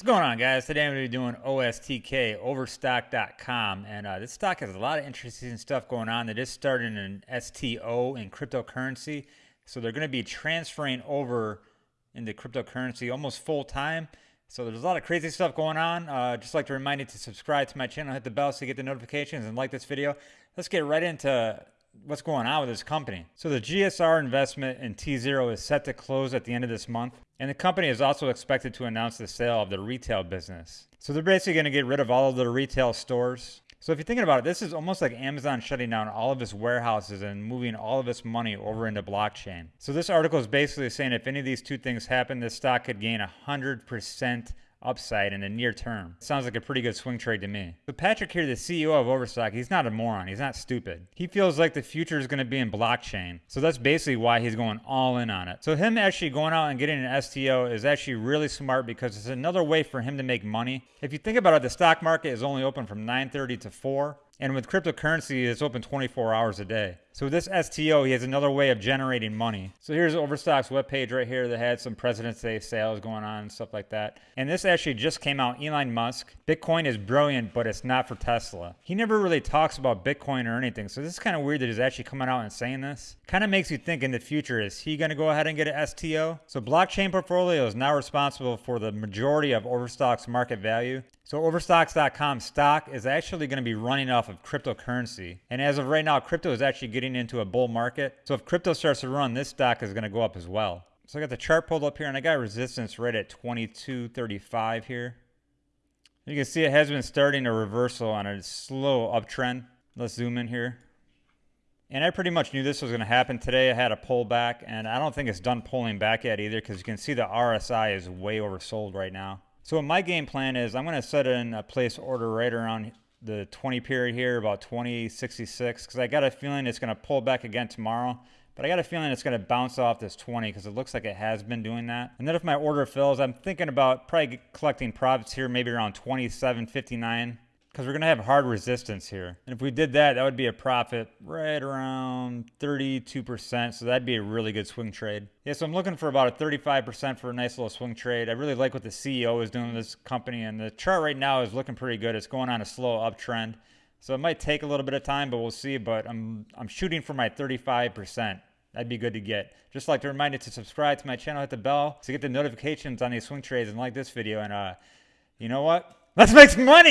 What's going on, guys? Today I'm going to be doing OSTK, Overstock.com, and uh, this stock has a lot of interesting stuff going on. They just started an STO in cryptocurrency, so they're going to be transferring over into cryptocurrency almost full time. So there's a lot of crazy stuff going on. Uh, just like to remind you to subscribe to my channel, hit the bell so you get the notifications, and like this video. Let's get right into what's going on with this company. So the GSR investment in tZERO is set to close at the end of this month. And the company is also expected to announce the sale of the retail business. So they're basically going to get rid of all of their retail stores. So if you're thinking about it, this is almost like Amazon shutting down all of its warehouses and moving all of its money over into blockchain. So this article is basically saying if any of these two things happen, this stock could gain 100% upside in the near term. Sounds like a pretty good swing trade to me. But Patrick here, the CEO of Overstock, he's not a moron. He's not stupid. He feels like the future is going to be in blockchain. So that's basically why he's going all in on it. So him actually going out and getting an STO is actually really smart because it's another way for him to make money. If you think about it, the stock market is only open from 9.30 to 4. And with cryptocurrency, it's open 24 hours a day. So this STO, he has another way of generating money. So here's Overstock's webpage right here that had some President's Day sales going on and stuff like that. And this actually just came out, Elon Musk. Bitcoin is brilliant, but it's not for Tesla. He never really talks about Bitcoin or anything. So this is kind of weird that he's actually coming out and saying this. Kind of makes you think in the future, is he going to go ahead and get an STO? So blockchain portfolio is now responsible for the majority of Overstock's market value. So Overstocks.com stock is actually going to be running off of cryptocurrency. And as of right now, crypto is actually getting into a bull market. So if crypto starts to run, this stock is going to go up as well. So I got the chart pulled up here and I got resistance right at 2235 here. You can see it has been starting a reversal on a slow uptrend. Let's zoom in here. And I pretty much knew this was going to happen today. I had a pullback, and I don't think it's done pulling back yet either because you can see the RSI is way oversold right now. So my game plan is I'm going to set in a place order right around the 20 period here, about 2066, because I got a feeling it's going to pull back again tomorrow. But I got a feeling it's going to bounce off this 20 because it looks like it has been doing that. And then if my order fills, I'm thinking about probably collecting profits here, maybe around 27.59 because we're going to have hard resistance here. And if we did that, that would be a profit right around 32%. So that'd be a really good swing trade. Yeah, so I'm looking for about a 35% for a nice little swing trade. I really like what the CEO is doing with this company. And the chart right now is looking pretty good. It's going on a slow uptrend. So it might take a little bit of time, but we'll see. But I'm, I'm shooting for my 35%. That'd be good to get. Just like to remind you to subscribe to my channel, hit the bell to get the notifications on these swing trades and like this video. And uh, you know what? Let's make some money!